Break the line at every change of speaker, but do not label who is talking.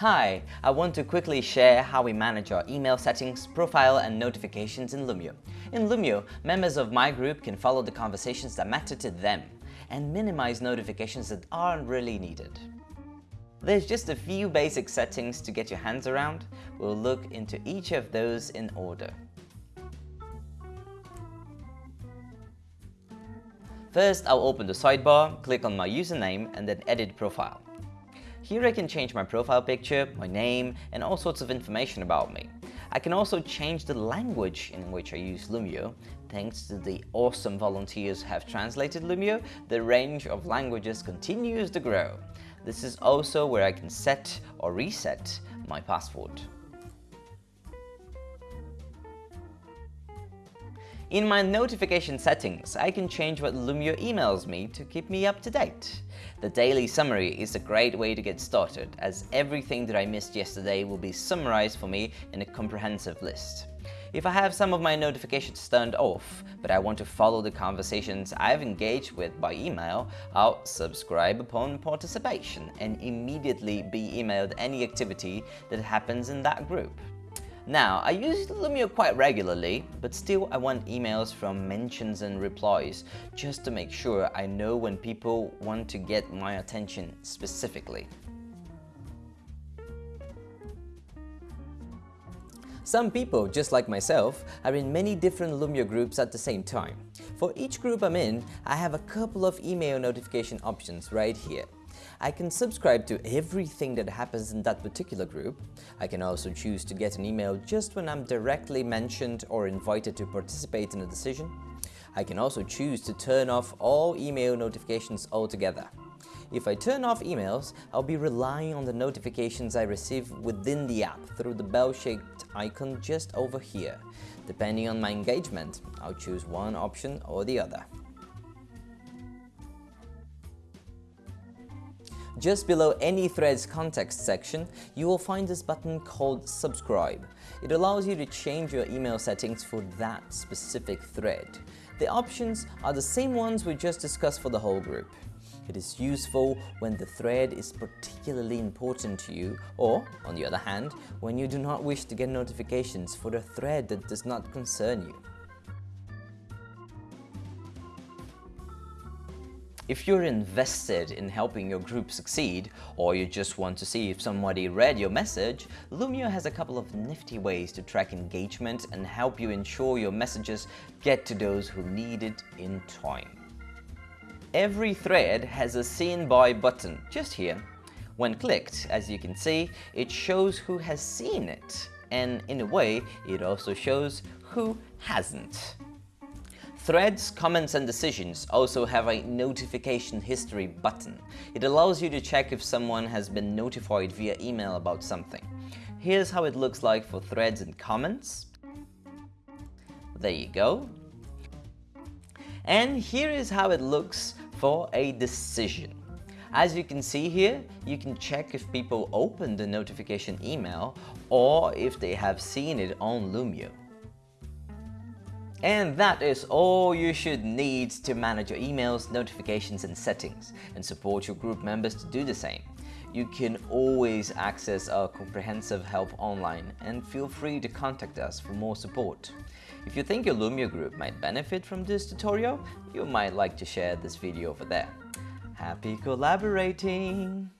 Hi, I want to quickly share how we manage our email settings, profile and notifications in Loomio. In Loomio, members of my group can follow the conversations that matter to them and minimize notifications that aren't really needed. There's just a few basic settings to get your hands around. We'll look into each of those in order. First, I'll open the sidebar, click on my username and then edit profile. Here I can change my profile picture, my name, and all sorts of information about me. I can also change the language in which I use Loomio. Thanks to the awesome volunteers who have translated Loomio, the range of languages continues to grow. This is also where I can set or reset my password. In my notification settings, I can change what Loomio emails me to keep me up to date. The daily summary is a great way to get started, as everything that I missed yesterday will be summarized for me in a comprehensive list. If I have some of my notifications turned off, but I want to follow the conversations I've engaged with by email, I'll subscribe upon participation and immediately be emailed any activity that happens in that group. Now, I use Loomio quite regularly, but still I want emails from mentions and replies, just to make sure I know when people want to get my attention specifically. Some people, just like myself, are in many different Loomio groups at the same time. For each group I'm in, I have a couple of email notification options right here. I can subscribe to everything that happens in that particular group. I can also choose to get an email just when I'm directly mentioned or invited to participate in a decision. I can also choose to turn off all email notifications altogether. If I turn off emails, I'll be relying on the notifications I receive within the app through the bell-shaped icon just over here. Depending on my engagement, I'll choose one option or the other. Just below any thread's context section, you will find this button called Subscribe. It allows you to change your email settings for that specific thread. The options are the same ones we just discussed for the whole group. It is useful when the thread is particularly important to you or, on the other hand, when you do not wish to get notifications for a thread that does not concern you. If you're invested in helping your group succeed, or you just want to see if somebody read your message, Loomio has a couple of nifty ways to track engagement and help you ensure your messages get to those who need it in time. Every thread has a Seen By button, just here. When clicked, as you can see, it shows who has seen it, and in a way, it also shows who hasn't. Threads, comments and decisions also have a notification history button. It allows you to check if someone has been notified via email about something. Here's how it looks like for threads and comments. There you go. And here is how it looks for a decision. As you can see here, you can check if people opened the notification email or if they have seen it on Loomio. And that is all you should need to manage your emails, notifications and settings and support your group members to do the same. You can always access our comprehensive help online and feel free to contact us for more support. If you think your Loomio group might benefit from this tutorial, you might like to share this video over there. Happy collaborating!